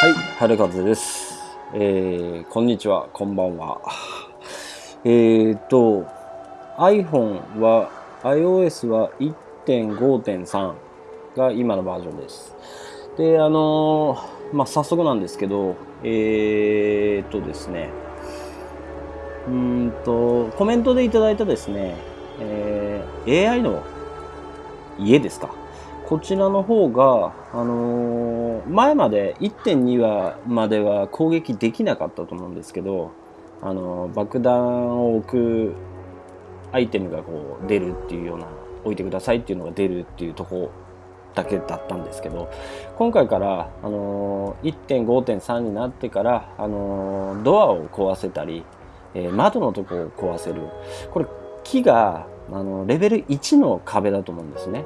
はい、春風です。えー、こんにちは、こんばんは。えーと、iPhone は、iOS は1.5.3が今のバージョンです。で、あのーまあ、早速なんですけど、えーとですね、うんと、コメントでいただいたですね、えー AI の家ですか？こちらの方が、あのー前まで1.2話までは攻撃できなかったと思うんですけど、あのー爆弾を置くアイテムがこう出るっていうような、置いてくださいっていうのが出るっていうとこだけだったんですけど、今回から、あのー1.5.3になってから、あのドアを壊せたり、え窓のとこを壊せる。これ、木が、あのレベル1の壁だと思うんですね。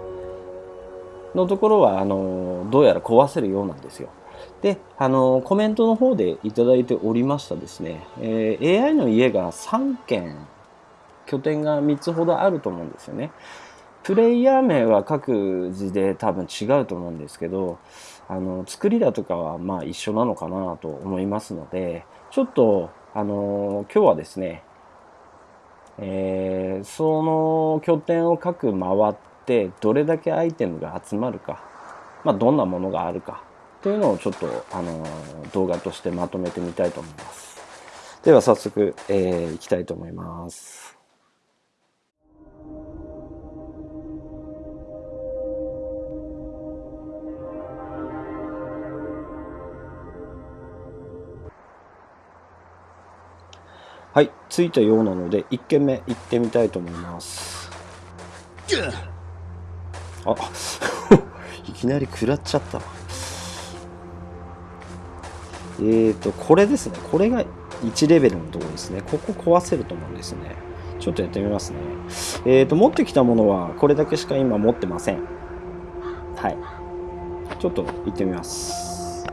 のところは、あの、どうやら壊せるようなんですよ。で、あの、コメントの方でいただいておりましたですね、えー AI の家が3軒、拠点が3つほどあると思うんですよね。プレイヤー名は各自で多分違うと思うんですけど、あの、作りだとかはまあ一緒なのかなと思いますので、ちょっと、あの、今日はですね、えーその拠点を各回ってどれだけアイテムが集まるか、まあ、どんなものがあるかというのをちょっと、あの動画としてまとめてみたいと思います。では早速、えーいきたいと思います。はい着いたようなので1軒目行ってみたいと思います。あ いきなり食らっちゃったわ。えーとこれですね。これが1レベルのところですね。ここ壊せると思うんですね。ちょっとやってみますね。えーと持ってきたものはこれだけしか今持ってません。はい。ちょっと行ってみます。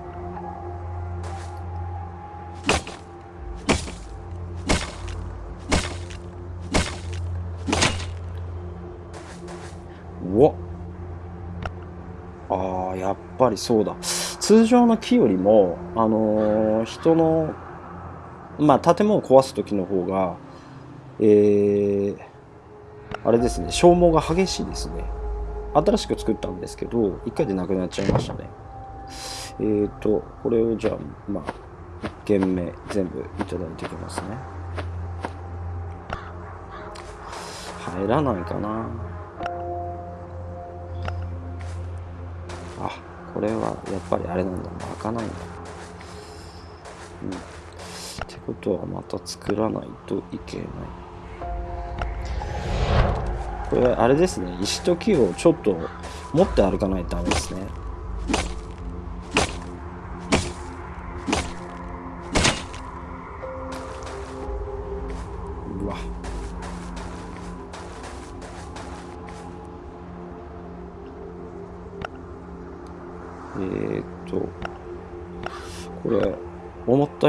うわ。あーやっぱりそうだ。通常の木よりも、あのー人の、まあ、建物を壊す時の方が、えーあれですね消耗が激しいですね。新しく作ったんですけど1回でなくなっちゃいましたね。えーとこれをじゃあまあ1軒目全部いただいていきますね。入らないかな。これはやっぱりあれなんだ。開かないんだ。うん。ってことはまた作らないといけない。これあれですね。石と木をちょっと持って歩かないとダメですね。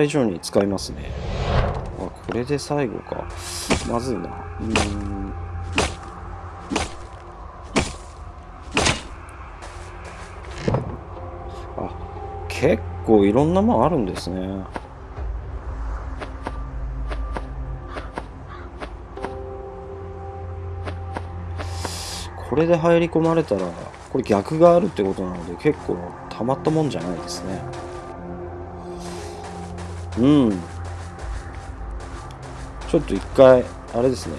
以上に使いますね。あこれで最後か。まずいな。うん。あ結構いろんなもんあるんですね。これで入り込まれたらこれ逆があるってことなので結構たまったもんじゃないですね。うん。ちょっと一回あれですね。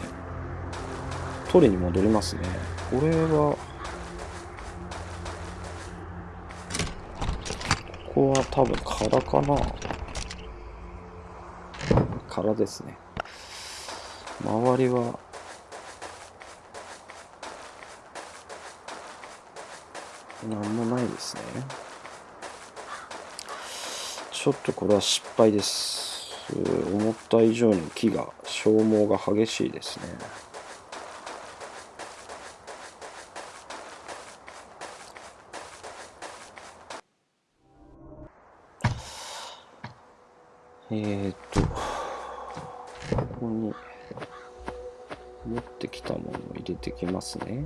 取りに戻りますね。これはここは多分空かな。空ですね。周りはなんもないですね。ちょっとこれは失敗です。思った以上に木が消耗が激しいですね。えーっとここに持ってきたものを入れてきますね。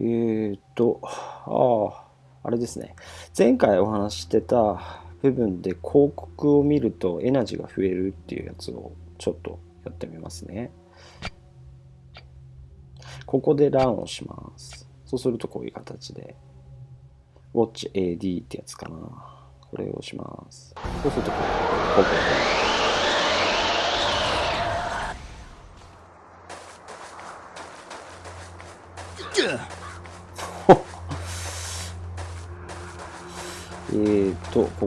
えーっと、ああ、あれですね。前回お話してた部分で広告を見るとエナジーが増えるっていうやつをちょっとやってみますね。ここでランをします。そうするとこういう形で、Watch AD ってやつかな。これをします。そうするとこう、ここ。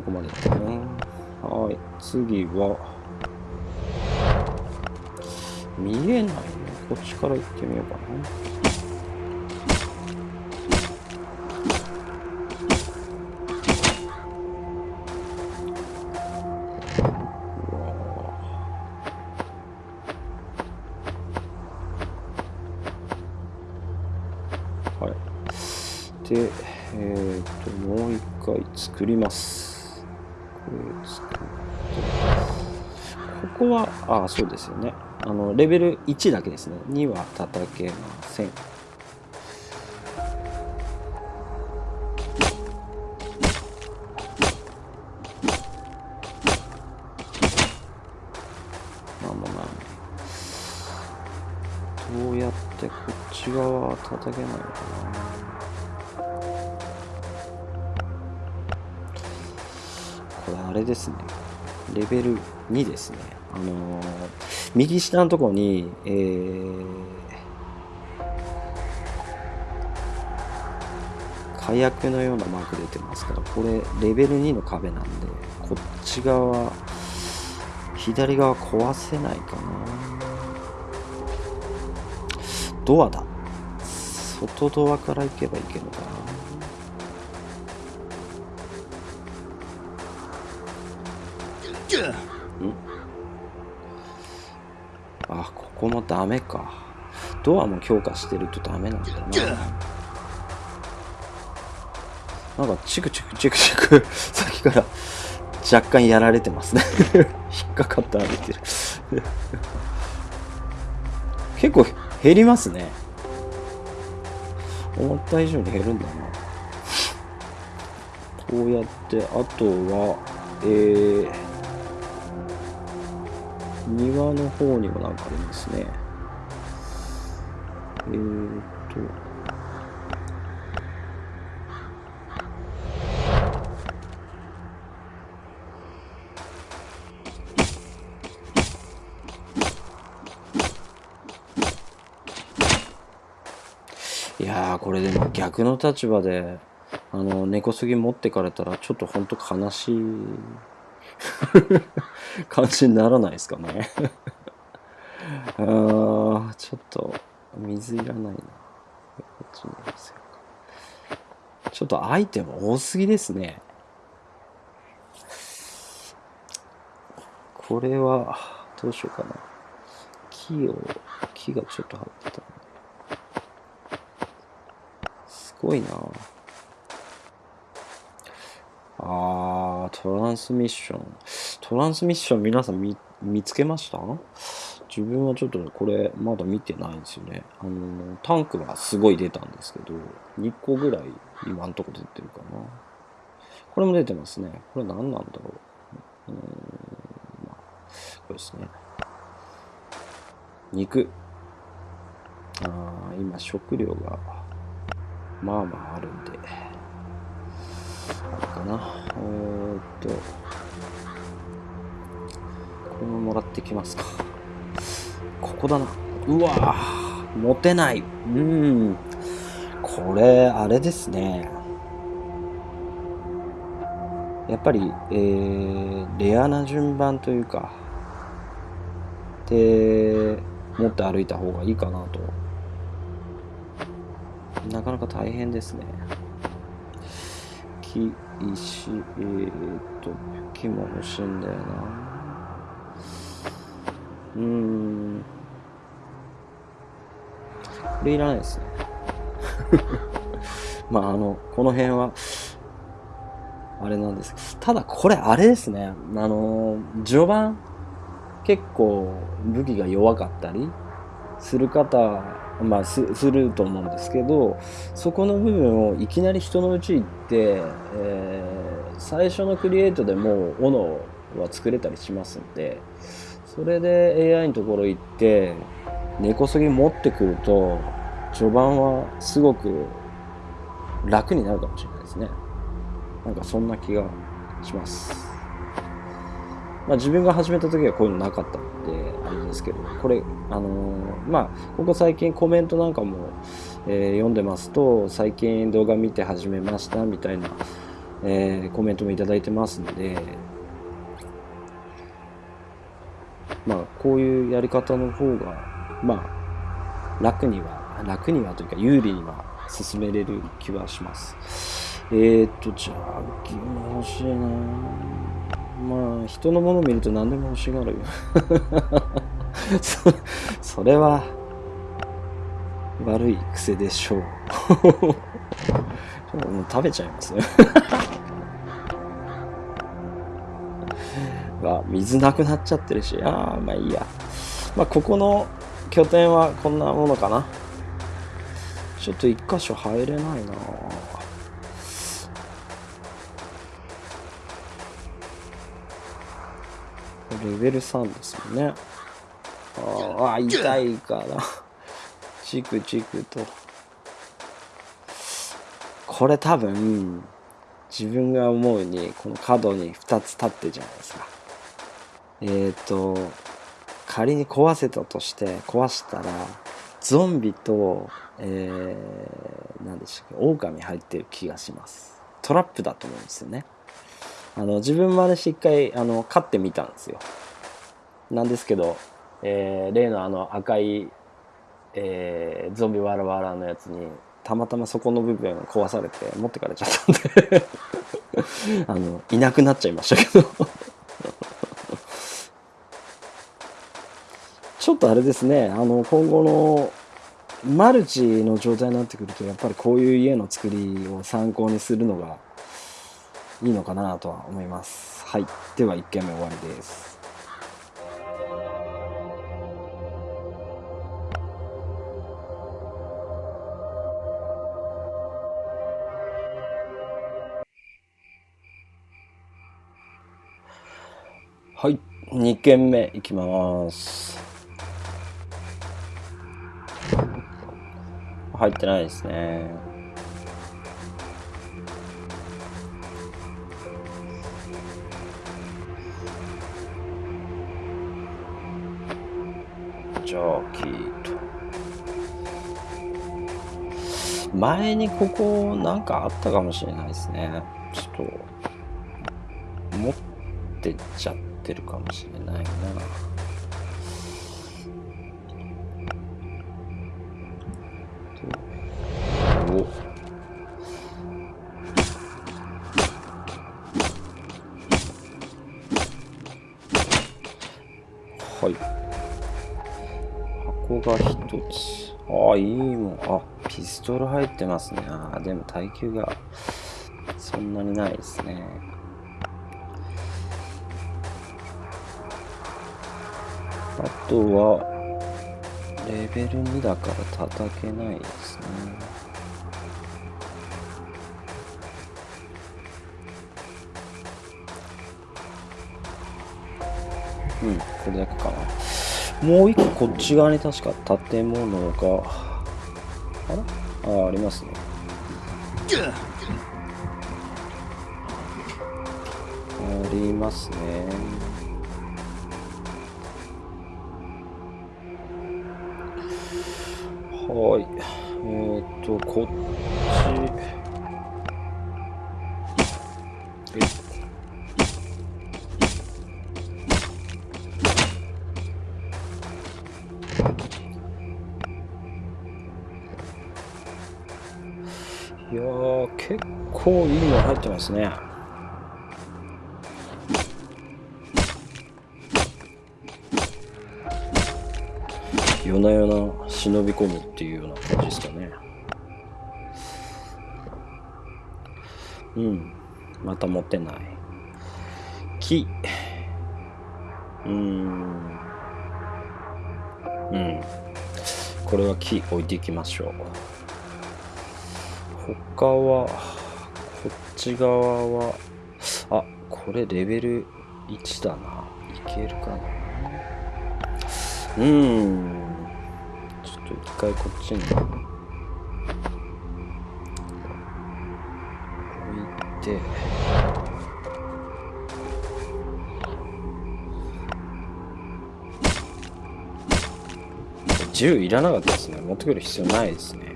ここまでだね。はい、次は、見えない。ね。こっちから行ってみようかな。はい。で、えっ、と、もう一回作ります。こは、あ、そうですよね。あの、レベル1だけですね。2は叩けません。どうやってこっち側は叩けないのかな。これあれですね。レベル2ですね。あのー右下のところに、えー、火薬のようなマーク出てますから、これレベル2の壁なんで、こっち側、左側壊せないかな。ドアだ。外ドアから行けばいけるのかな。あ、ここもダメか。ドアも強化してるとダメなんだな。なんかチクチクチクチク 先から若干やられてますね。引っかかって歩いてる。結構減りますね。思った以上に減るんだな。こうやって、あとは、えー、庭の方にもなんかありますね。えーと。いやー、これでも逆の立場で、あの、根こそぎ持ってかれたら、ちょっとほんと悲しい感じにならないですかね。あー、ちょっと、水いらないな。ちに寄せようかちょっとアイテム多すぎですね。これは、どうしようかな。木を、木がちょっと張ってた。すごいなあー、トランスミッション。トランスミッション皆さん見見つけました？自分はちょっとこれまだ見てないんですよね。あの、タンクはすごい出たんですけど、2個ぐらい今んとこ出てるかな。これも出てますね。これ何なんだろう。うん、まあ、これですね。肉。あー、今食料がまあまああるんで、かな。えーっと、これももらってきますか。ここだな。うわぁ、持てない。うん。これ、あれですね。やっぱり、えー、レアな順番というかで持って歩いた方がいいかなとなかなか大変ですね木石えー、っと木も欲しいんだよな。うーん。これいらないですね。まああのこの辺はあれなんです。ただこれあれですね。あの序盤結構武器が弱かったりする方まあすると思うんですけどそこの部分をいきなり人のうち行って、えー、最初のクリエイトでも斧は作れたりしますんでそれで AI のところ行って根こそぎ持ってくると序盤はすごく楽になるかもしれないですね。なんかそんな気がします。まあ、自分が始めた時はこういうのなかったんであれですけどこれあのー、まあここ最近コメントなんかも、えー、読んでますと最近動画見て始めましたみたいな、えー、コメントも頂いてますんでまあこういうやり方の方がまあ楽には楽にはというか有利には進めれる気はします。えー、っとじゃあ義務欲しいなまあ人のものを見ると何でも欲しがるよ。そそれは悪い癖でしょう。もう食べちゃいますね わ水なくなっちゃってるし。ああまあいいや。まあここの拠点はこんなものかな。ちょっと一箇所入れないなレベル3ですもんね。ああ、痛いから。チクチクと。これ多分、自分が思うに、この角に2つ立ってるじゃないですか。えっ、ー、と、仮に壊せたとして、壊したら、ゾンビと、えー、何でしたっけ、狼入ってる気がします。トラップだと思うんですよね。あの自分もあれし一回あの飼ってみたんですよ。なんですけど、えー、例のあの赤い、えー、ゾンビワラワラのやつにたまたまそこの部分壊されて持ってかれちゃったんで。あのいなくなっちゃいましたけど。ちょっとあれですねあの今後のマルチの状態になってくるとやっぱりこういう家の作りを参考にするのがいいのかなとは思います。はい。では1件目終わりです。はい。2件目いきます。入ってないですね。キーと。前にここなんかあったかもしれないですね。ちょっと、持ってっちゃってるかもしれないな。おあ、いいもん。あ、ピストル入ってますね。ああ、でも耐久がそんなにないですね。あとは、レベル2だから叩けないですね。うん、これだけかな。もう一個こっち側に確か建物が。あら？あありますね。ありますね。はい。えっ、ー、とこっちの入ってますね。夜な夜な忍び込むっていうような感じですかね。うん。また持てない。木。うん。うん。これは木置いていきましょう。他はち側はあこれレベル1だな。いけるかな。うん。ちょっと一回こっちに。置いて。銃いらなかったですね。持ってくる必要ないですね。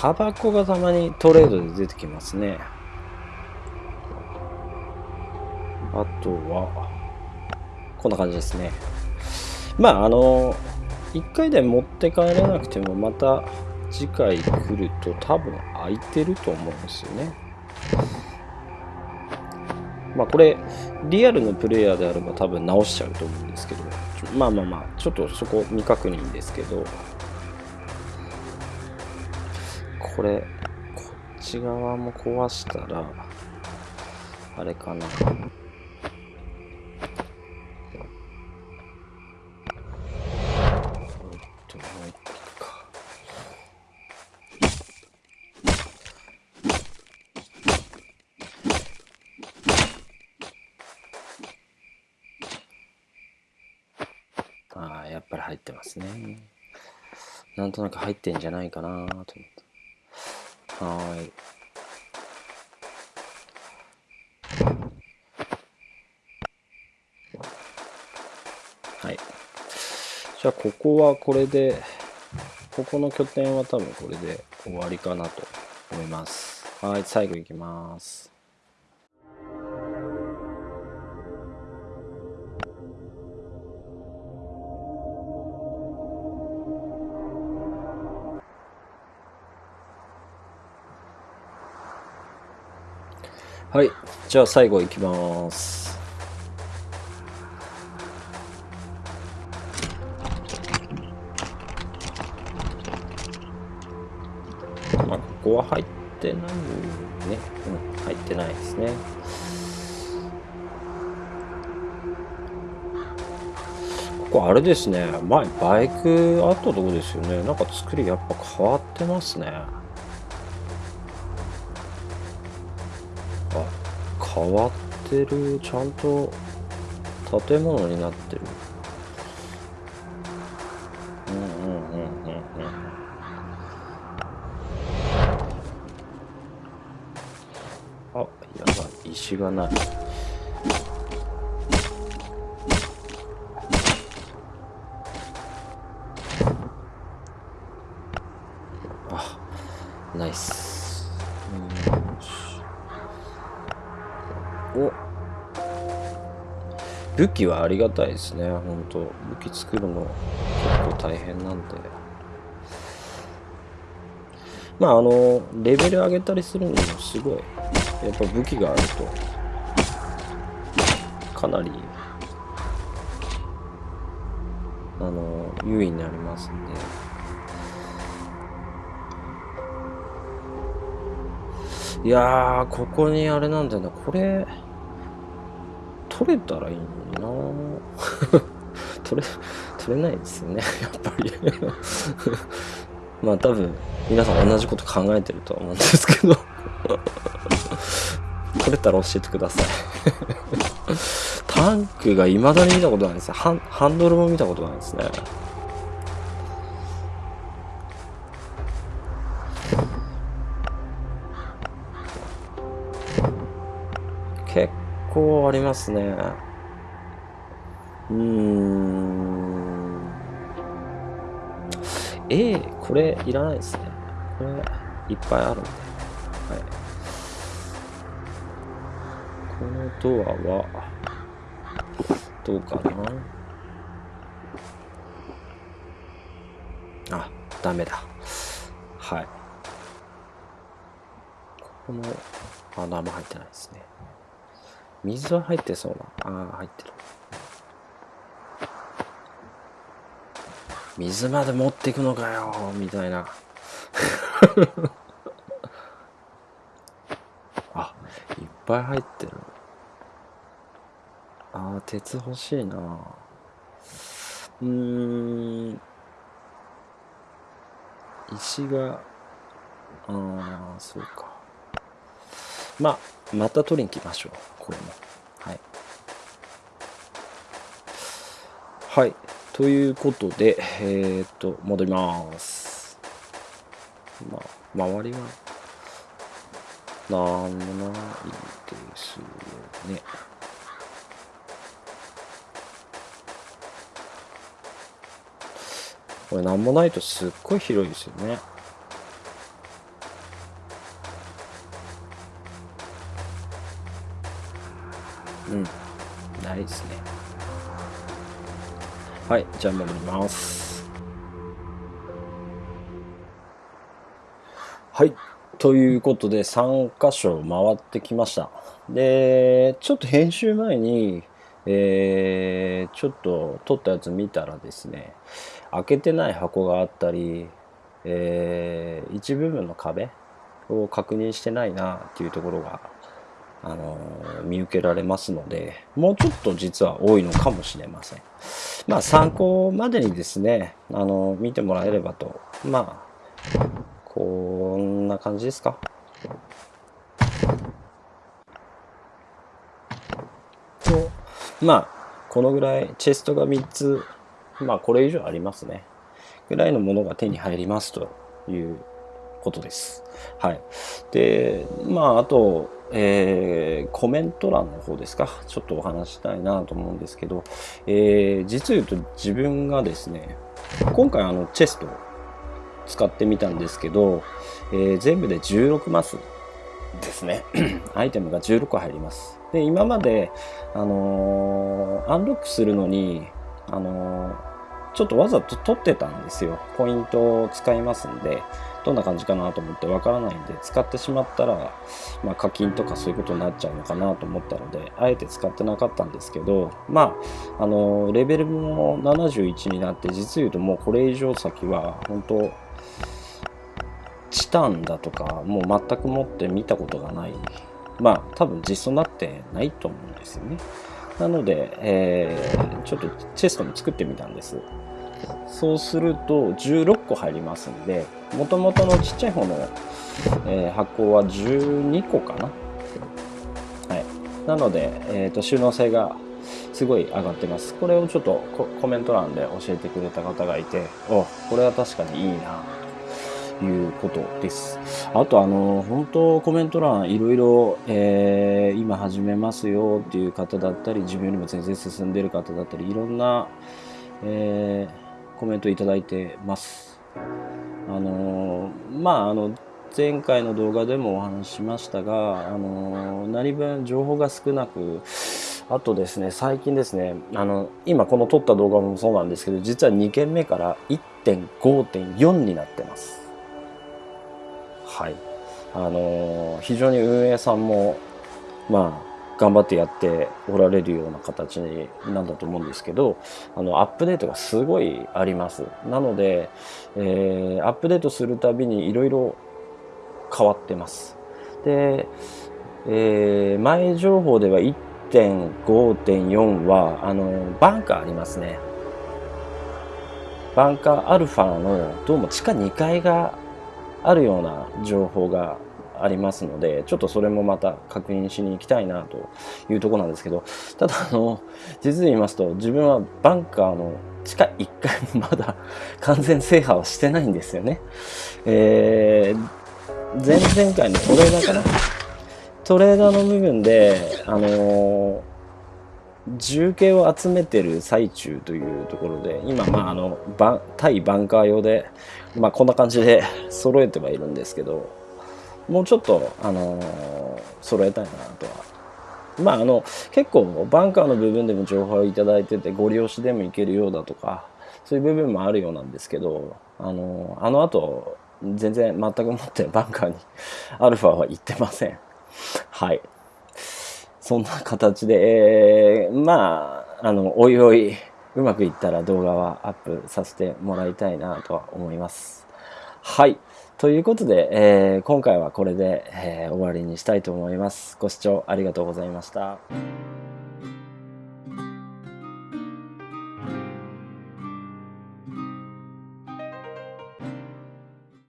タバコがたまにトレードで出てきますね。あとはこんな感じですね。まああの1回で持って帰れなくてもまた次回来ると多分空いてると思うんですよね。まあこれリアルのプレイヤーであれば多分直しちゃうと思うんですけど。まあまあまあちょっとそこ未確認ですけど。これこっち側も壊したらあれかなですね。なんとなく入ってんじゃないかなと思って。はい。はい。じゃあ、ここはこれで、ここの拠点は多分これで終わりかなと思います。はい、最後いきます。はい。じゃあ最後いきます。まあ、ここは入ってないね。うん、入ってないですね。ここあれですね。前、バイクあったとこですよね。なんか作りやっぱ変わってますね。変わってるちゃんと建物になってる。うんうんうんうんうん。あやばい。石がない。武器はありがたいですね。本当武器作るの結構大変なんで。まああのレベル上げたりするのもすごいやっぱ武器があるとかなりあの優位になりますんで。いやー、ここにあれなんだよな、これ、取れたらいいのにな。取れ、取れないですよね、やっぱり。まあ多分、皆さん同じこと考えてるとは思うんですけど。取れたら教えてください。タンクが未だに見たことないですね。ハンドルも見たことないですね。構ありますね。うーん。A、これいらないですね。これいっぱいあるんで。はい。このドアは、どうかな？あダメだはいここのあ生入ってないですね水は入ってそうな。ああ入ってる。水まで持っていくのかよみたいな。あいっぱい入ってる。ああ鉄欲しいな。うーん。石がああそうか。まあまた取りに来ましょう。これもはい。はい。ということでえー、っと戻ります。まあ周りはなんもないですよね。これなんもないとすっごい広いですよね。うん。ないですね。はいじゃあ戻ります。はい。ということで3箇所回ってきました。でちょっと編集前にえー、ちょっと撮ったやつ見たらですね開けてない箱があったり、えー、一部分の壁を確認してないなっていうところがあの見受けられますのでもうちょっと実は多いのかもしれません。まあ参考までにですねあの見てもらえればと。まあこんな感じですか。まあこのぐらいチェストが3つまあこれ以上ありますね。ぐらいのものが手に入りますということです。はい。で、まあ、あと、えー、コメント欄の方ですか？ちょっとお話したいなと思うんですけど、えー、実言うと自分がですね、今回あの、チェストを使ってみたんですけど、えー、全部で16マスですね。アイテムが16個入ります。で、今まで、あの、アンロックするのに、あの、ちょっとわざと取ってたんですよ。ポイントを使いますんで。どんな感じかなと思ってわからないんで使ってしまったら、まあ、課金とかそういうことになっちゃうのかなと思ったのであえて使ってなかったんですけどまああのレベルも71になって実言うともうこれ以上先は本当チタンだとかもう全く持って見たことがない。まあ多分実装になってないと思うんですよね。なので、えー、ちょっとチェストも作ってみたんです。そうすると16個入りますんでもともとのちっちゃい方の、えー、箱は12個かな。はい。なので、えーと、収納性がすごい上がってます。これをちょっとコメント欄で教えてくれた方がいておこれは確かにいいなということです。あとあの本当コメント欄いろいろ、えー、今始めますよっていう方だったり自分よりも全然進んでる方だったりいろんな、えーコメントいただいてます。あのまああの前回の動画でもお話ししましたが、あの何分情報が少なく、あとですね、最近ですね、あの今この撮った動画もそうなんですけど、実は2件目から1.5.4になってます。はい。あの非常に運営さんも、まあ、頑張ってやっておられるような形なんだと思うんですけどあのアップデートがすごいあります。なので、えー、アップデートするたびにいろいろ変わってます。で、えー、前情報では1.5.4はあのバンカーありますね。バンカーアルファのどうも地下2階があるような情報がありますので、ちょっとそれもまた確認しに行きたいなというとこなんですけど、ただあの、実に言いますと、自分はバンカーの地下1階もまだ完全制覇はしてないんですよね。えー、前々回のトレーダーかな？トレーダーの部分で、あのー重慶を集めてる最中というところで今まああの対バンカー用でまあこんな感じで揃えてはいるんですけどもうちょっと、あの、揃えたいなとは。まああの結構バンカーの部分でも情報をいただいててご利用しでもいけるようだとかそういう部分もあるようなんですけどあのあの後全然全くもってバンカーにアルファは行ってません。はい。そんな形で、えー、まああのおいおいうまくいったら動画はアップさせてもらいたいなとは思います。はい。ということで、えー、今回はこれで、えー、終わりにしたいと思います。ご視聴ありがとうございました。